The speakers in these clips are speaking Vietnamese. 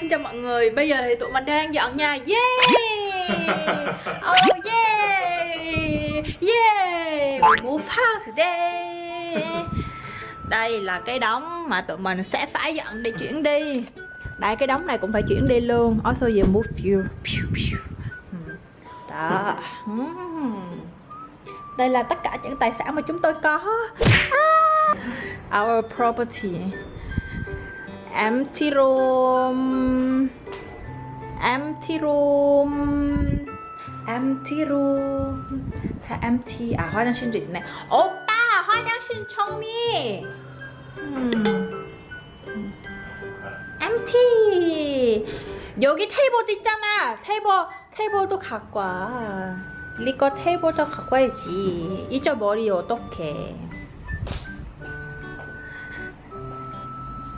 xin chào mọi người. Bây giờ thì tụi mình đang dọn nhà. Yeah! Oh yeah! Yeah! We move house today Đây là cái đống mà tụi mình sẽ phải dọn để chuyển đi. Đây, cái đống này cũng phải chuyển đi luôn. Also you move you. Hmm. Đó. Hmm. Đây là tất cả những tài sản mà chúng tôi có. Ah! Our property. Empty room empty room empty. room empty 아 화장실도 있네. 오빠 화장실 정리. 음. empty. 여기 테이블도 있잖아. 테이블 테이블도 갖고 와. 리거 테이블도 갖고 와야지. 잊어버리 어떡해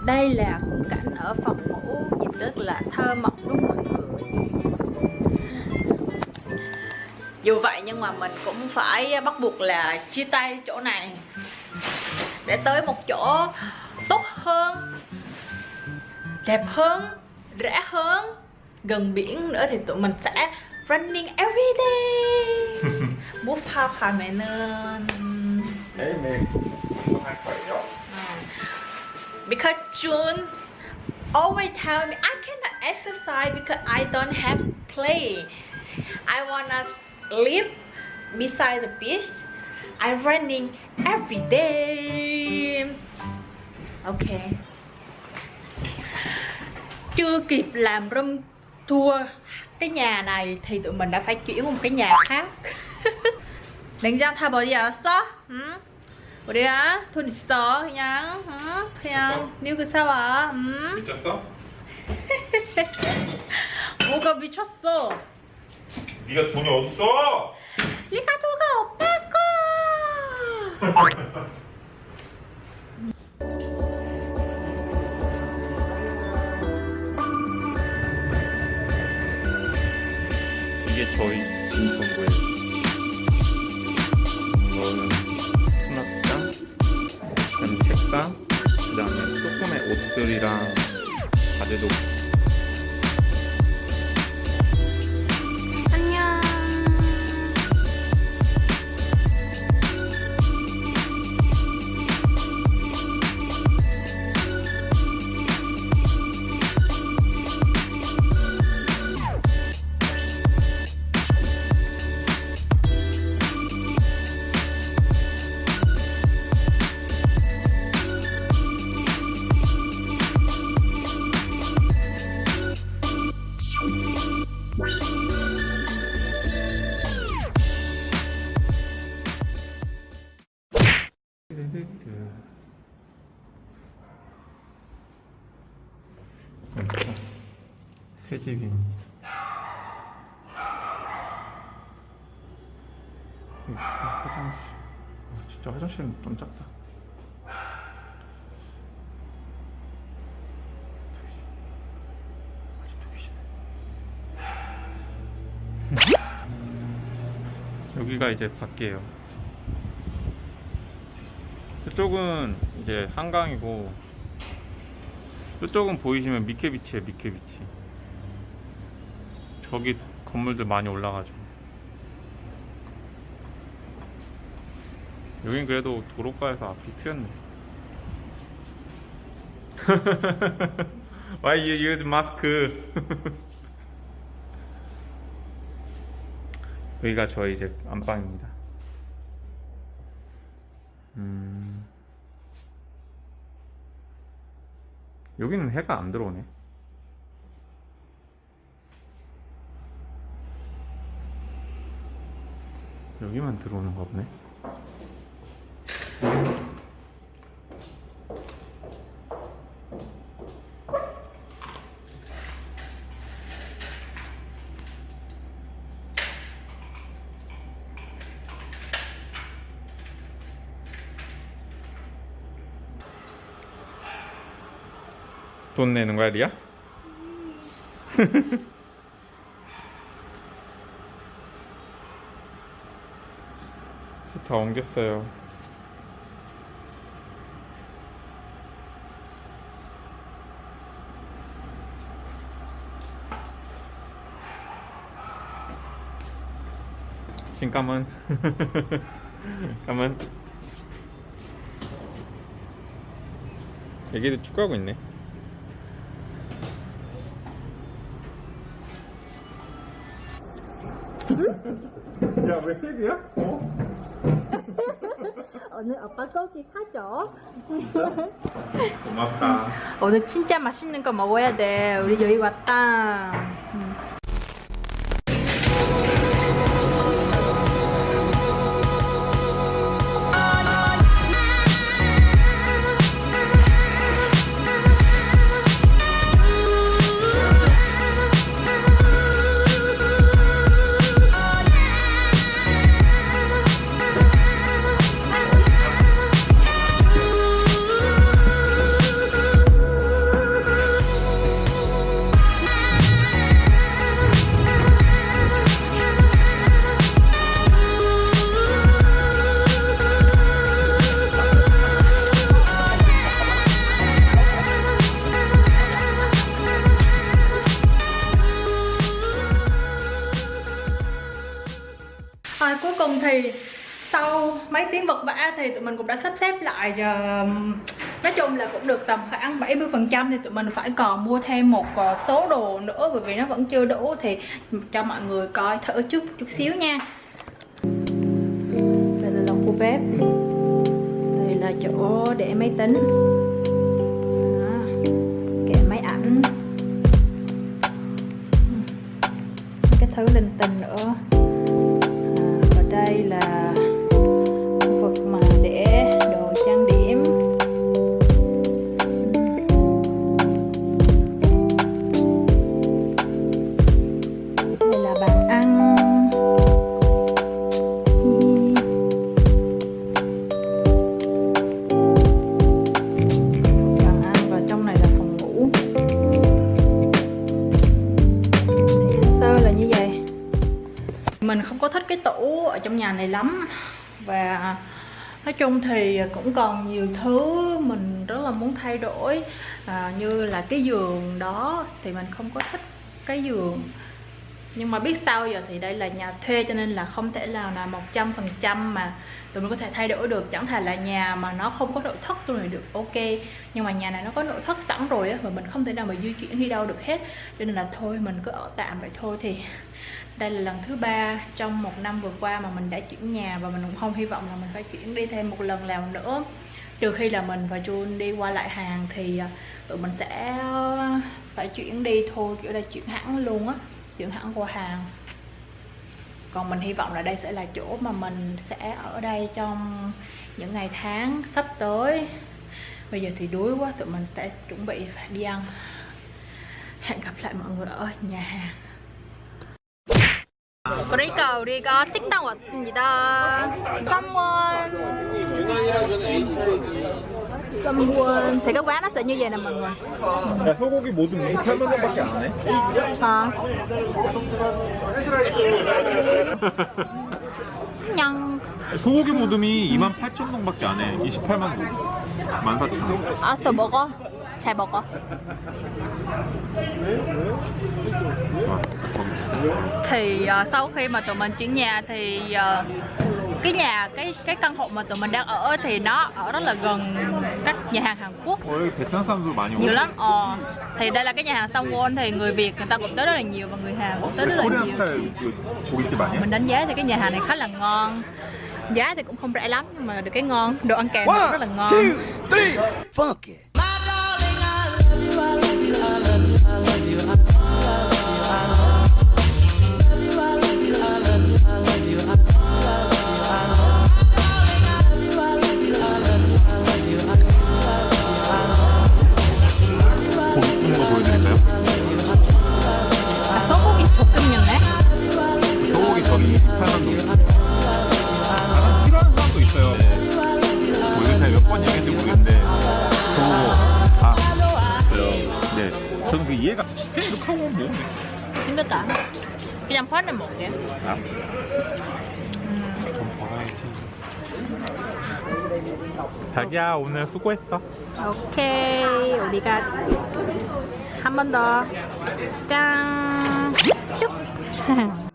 Đây là khung cảnh ở phòng ngủ Nhìn rất là thơ mộng đúng mọi người? Dù vậy nhưng mà mình cũng phải bắt buộc là chia tay chỗ này Để tới một chỗ tốt hơn Đẹp hơn Rẻ hơn Gần biển nữa thì tụi mình sẽ running every day. Bút phao khả mẹ nên. Đấy because June always tell me, I cannot exercise because I don't have play. I wanna live beside the beach. I'm running every day. Okay. Chưa kịp làm room tour cái nhà này thì tụi mình đã phải chuyển một cái nhà khác. Đánh ra thay bởi giờ sao? 우리가 돈 있어 그냥 응? 그냥 니그 사와 응? 미쳤어? 뭐가 미쳤어 네가 돈이 어딨어? 네가 오빠 거 이게 저희 진통구예요. 가족들이랑 다들 새 집입니다. 여기 화장실. 어, 진짜 화장실은 좀 작다. 아직도 계시네. 여기가 이제 밖이에요. 이쪽은 이제 한강이고 이쪽은 보이시면 미케비치에요 미케비치 저기 건물들 많이 올라가죠 여긴 그래도 도로가에서 앞이 트였네 Why you use mask? 여기가 저희 이제 안방입니다 음... 여기는 해가 안 들어오네. 여기만 들어오는가 보네. 돈 내는 거야, 리야? 다 옮겼어요 지금 까만 까만 얘기도 축구하고 있네 야왜 헤드야? 어? 오늘 오빠 고기 사줘? 고맙다. 오늘 진짜 맛있는 거 먹어야 돼. 우리 여기 왔다 mấy tiếng vật vã thì tụi mình cũng đã sắp xếp lại ờ, nói chung là cũng được tầm khoảng 70% thì tụi mình phải còn mua thêm một ờ, số đồ nữa bởi vì nó vẫn chưa đủ thì cho mọi người coi thử chút chút xíu nha. Đây là khu bếp. Đây là chỗ để máy tính. Kệ máy ảnh. Cái thứ linh tinh nữa. Là như vậy? Mình không có thích cái tủ ở trong nhà này lắm. Và nói chung thì cũng còn nhiều thứ mình rất là muốn thay đổi. À, như là cái giường đó thì mình không có thích cái giường nhưng mà biết sao giờ thì đây là nhà thuê cho nên là không thể nào là một trăm phần trăm mà tụi mình có thể thay đổi được. Chẳng thể là nhà mà nó không có nội thất tụi này được ok. Nhưng mà nhà này nó có nội thất sẵn rồi á và mình không thể nào mà di chuyển đi đâu được hết. Cho nên là thôi, mình cứ ở tạm vậy thôi. Thì đây là lần thứ ba trong một năm vừa qua mà mình đã chuyển nhà và mình cũng không hy vọng là mình phải chuyển đi thêm một lần nào nữa. Trừ khi là mình và Jun đi qua lại hàng thì à, tụi mình sẽ ờ, phải chuyển đi thôi, kiểu là chuyển hẳn luôn á trưởng hãng của hàng. Còn mình hy vọng là đây sẽ là chỗ mà mình sẽ ở đây trong những ngày tháng sắp tới. Bây giờ thì đuối quá, tụi mình sẽ chuẩn bị đi ăn. Hẹn gặp lại mọi người ở nhà hàng. Có đi cầu đi có xích tao gì đó không 습니다. 썸원 썸원 thì cái quán nó sẽ như vậy nè mọi người. 야, 소고기 모두 8만 원밖에 안 해? À. nhân 소고기 모듬이 2만 8천 동밖에 안 해. 28만 동. 14,000원. 알았어 먹어. 잘 먹어. thì ờ, sau khi mà tụi mình chuyển nhà thì ờ, cái nhà cái cái căn hộ mà tụi mình đang ở thì nó ở rất là gần các nhà hàng Hàn Quốc. Nhiều lắm. ờ. Thì đây là cái nhà hàng Songwon thì người Việt người ta cũng tới rất là nhiều và người Hàn cũng tới rất là nhiều. mình đánh giá thì cái nhà hàng này khá là ngon. Giá thì cũng không rẻ lắm nhưng mà được cái ngon đồ ăn kèm rất là ngon. One, two, three, fuck it. 이해가 그냥 이렇게 하고 뭐 힘들다 그냥 파는 먹게 아, 음. 돈 벌어야지. 자기야 오늘 수고했어. 오케이 우리가 한 번 더 짠! 쭉!